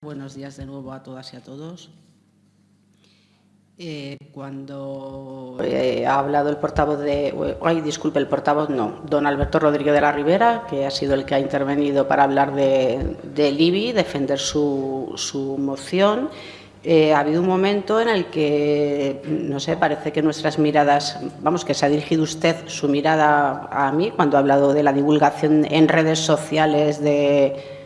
Buenos días de nuevo a todas y a todos. Eh, cuando ha hablado el portavoz de... Ay, disculpe, el portavoz no, don Alberto Rodríguez de la Ribera, que ha sido el que ha intervenido para hablar de, IBI, defender su, su moción. Eh, ha habido un momento en el que, no sé, parece que nuestras miradas, vamos, que se ha dirigido usted su mirada a mí cuando ha hablado de la divulgación en redes sociales de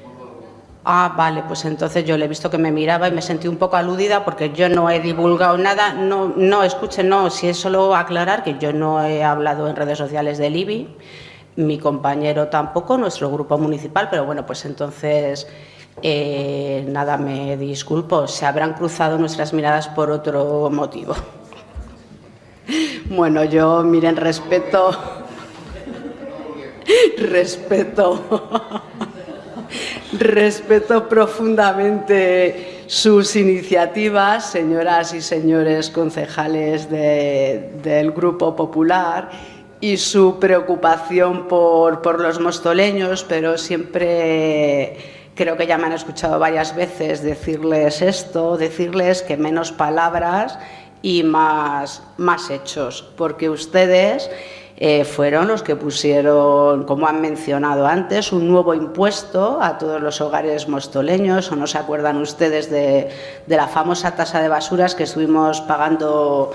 Ah, vale, pues entonces yo le he visto que me miraba y me sentí un poco aludida porque yo no he divulgado nada. No, no, escuchen, no, si es solo aclarar que yo no he hablado en redes sociales del IBI, mi compañero tampoco, nuestro grupo municipal, pero bueno, pues entonces eh, nada, me disculpo, se habrán cruzado nuestras miradas por otro motivo. Bueno, yo, miren, respeto, respeto Respeto profundamente sus iniciativas, señoras y señores concejales del Grupo Popular, y su preocupación por, por los mostoleños, pero siempre creo que ya me han escuchado varias veces decirles esto, decirles que menos palabras y más, más hechos, porque ustedes eh, fueron los que pusieron, como han mencionado antes, un nuevo impuesto a todos los hogares mostoleños, o no se acuerdan ustedes de, la famosa tasa de basuras que estuvimos pagando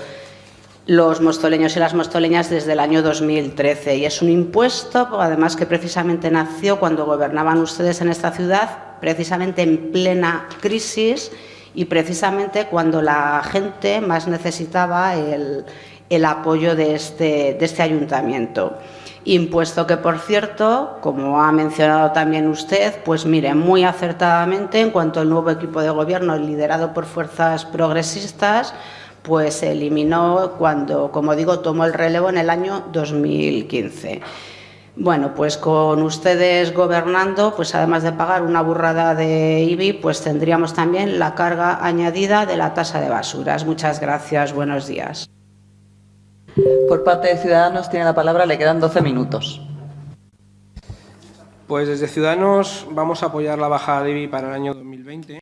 los mostoleños y las mostoleñas desde el año 2013 y es un impuesto además que precisamente nació cuando gobernaban ustedes en esta ciudad precisamente en plena crisis y precisamente cuando la gente más necesitaba el, el apoyo de este, de este ayuntamiento. Impuesto que, por cierto, como ha mencionado también usted, pues mire, muy acertadamente, en cuanto al nuevo equipo de gobierno liderado por fuerzas progresistas, pues se eliminó cuando, como digo, tomó el relevo en el año 2015. Bueno, pues con ustedes gobernando, pues además de pagar una burrada de IBI, pues tendríamos también la carga añadida de la tasa de basuras. Muchas gracias, buenos días. Por parte de Ciudadanos tiene la palabra, le quedan 12 minutos. Pues desde Ciudadanos vamos a apoyar la bajada de IBI para el año 2020.